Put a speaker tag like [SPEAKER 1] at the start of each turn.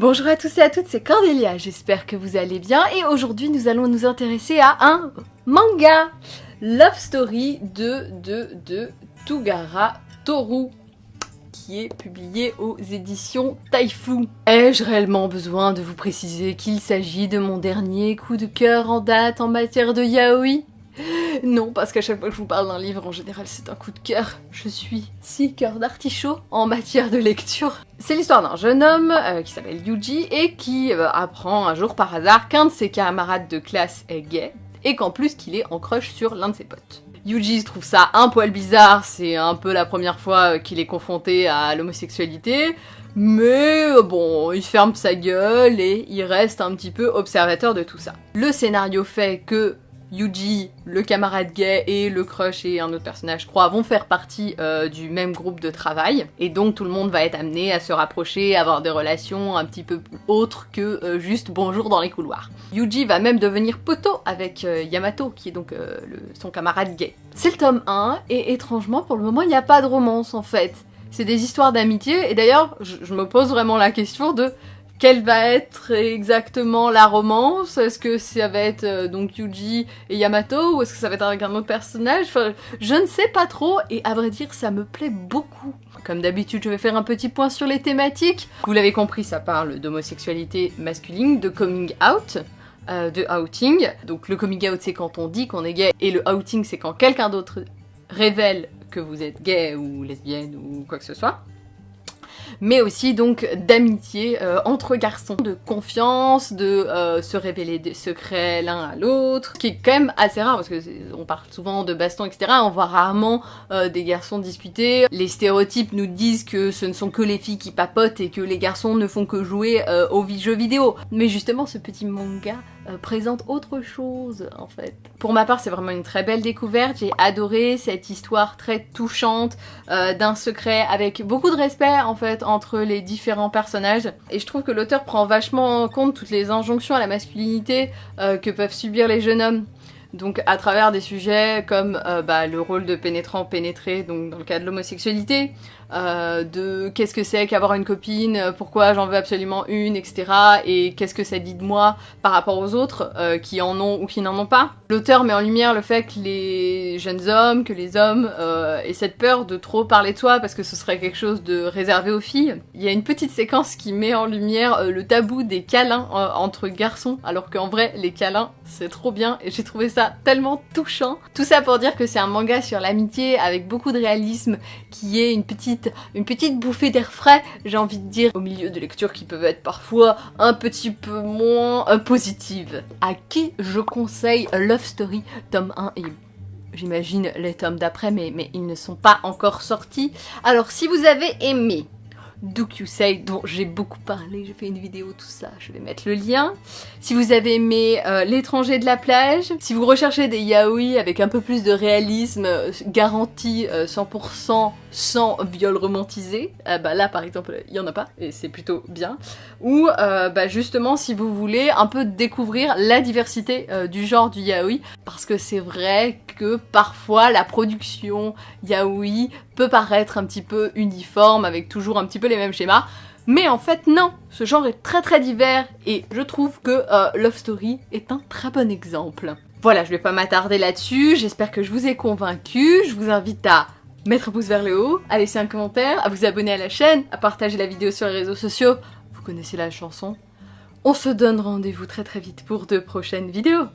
[SPEAKER 1] Bonjour à tous et à toutes, c'est Cordélia, j'espère que vous allez bien et aujourd'hui nous allons nous intéresser à un manga Love Story de, de, de Tugara Toru qui est publié aux éditions Taifu. Ai-je réellement besoin de vous préciser qu'il s'agit de mon dernier coup de cœur en date en matière de yaoi? non, parce qu'à chaque fois que je vous parle d'un livre, en général, c'est un coup de cœur. Je suis si cœur d'artichaut en matière de lecture. C'est l'histoire d'un jeune homme euh, qui s'appelle Yuji et qui euh, apprend un jour par hasard qu'un de ses camarades de classe est gay et qu'en plus qu'il est en crush sur l'un de ses potes. Yuji trouve ça un poil bizarre, c'est un peu la première fois qu'il est confronté à l'homosexualité, mais bon, il ferme sa gueule et il reste un petit peu observateur de tout ça. Le scénario fait que Yuji, le camarade gay et le crush et un autre personnage, je crois, vont faire partie euh, du même groupe de travail. Et donc tout le monde va être amené à se rapprocher, à avoir des relations un petit peu autres que euh, juste bonjour dans les couloirs. Yuji va même devenir poteau avec euh, Yamato, qui est donc son camarade gay. C'est le tome 1, et étrangement, pour le moment, il n'y a pas de romance en fait. C'est des histoires d'amitié, et d'ailleurs, je me pose vraiment la question de quelle va être exactement la romance? Est-ce que ça va être euh, donc Yuji et Yamato ou est-ce que ça va être avec un autre personnage? Enfin, Je ne sais pas trop et à vrai dire ça me plaît beaucoup. Comme d'habitude je vais faire un petit point sur les thématiques. Vous l'avez compris ça parle d'homosexualité masculine, de coming out. Euh, de outing. Donc le coming out c'est quand on dit qu'on est gay et le outing c'est quand quelqu'un d'autre révèle que vous êtes gay ou lesbienne ou quoi que ce soit mais aussi donc d'amitié euh, entre garçons, de confiance, de euh, se révéler des secrets l'un à l'autre, qui est quand même assez rare parce que on parle souvent de baston etc, on voit rarement euh, des garçons discuter. Les stéréotypes nous disent que ce ne sont que les filles qui papotent et que les garçons ne font que jouer aux jeux vidéo. Mais justement ce petit manga présente autre chose en fait. Pour ma part c'est vraiment une très belle découverte, j'ai adoré cette histoire très touchante d'un secret avec beaucoup de respect en fait entre les différents personnages. Et je trouve que l'auteur prend vachement en compte toutes les injonctions à la masculinité euh, que peuvent subir les jeunes hommes. Donc à travers des sujets comme euh, bah, le rôle de pénétrant pénétré, donc dans le cas de l'homosexualité, euh, de qu'est-ce que c'est qu'avoir une copine, pourquoi j'en veux absolument une, etc. Et qu'est-ce que ça dit de moi par rapport aux autres euh, qui en ont ou qui n'en ont pas? L'auteur met en lumière le fait que les jeunes hommes, que les hommes aient cette peur de trop parler de soi parce que ce serait quelque chose de réservé aux filles. Il y a une petite séquence qui met en lumière le tabou des câlins entre garçons, alors qu'en vrai les câlins c'est trop bien et j'ai trouvé ça tellement touchant. Tout ça pour dire que c'est un manga sur l'amitié avec beaucoup de réalisme qui est une petite une petite bouffée d'air frais, j'ai envie de dire, au milieu de lectures qui peuvent être parfois un petit peu moins euh, positives. À qui je conseille Love Story tome 1 et j'imagine les tomes d'après, mais, mais ils ne sont pas encore sortis. Alors si vous avez aimé Say, dont j'ai beaucoup parlé, j'ai fait une vidéo, tout ça, je vais mettre le lien. Si vous avez aimé euh, L'étranger de la plage, si vous recherchez des yaoi avec un peu plus de réalisme, euh, garanti 100% sans viol romantisé, euh, bah là par exemple il y en a pas et c'est plutôt bien. Ou euh, bah justement si vous voulez un peu découvrir la diversité euh, du genre du yaoi parce que c'est vrai que parfois la production yaoi peut paraître un petit peu uniforme avec toujours un petit peu les mêmes schémas. Mais en fait non, ce genre est très très divers et je trouve que Love Story est un très bon exemple. Voilà, je vais pas m'attarder là-dessus, j'espère que je vous ai convaincu, je vous invite à mettre un pouce vers le haut, à laisser un commentaire, à vous abonner à la chaîne, à partager la vidéo sur les réseaux sociaux. Vous connaissez la chanson. On se donne rendez-vous très très vite pour de prochaines vidéos.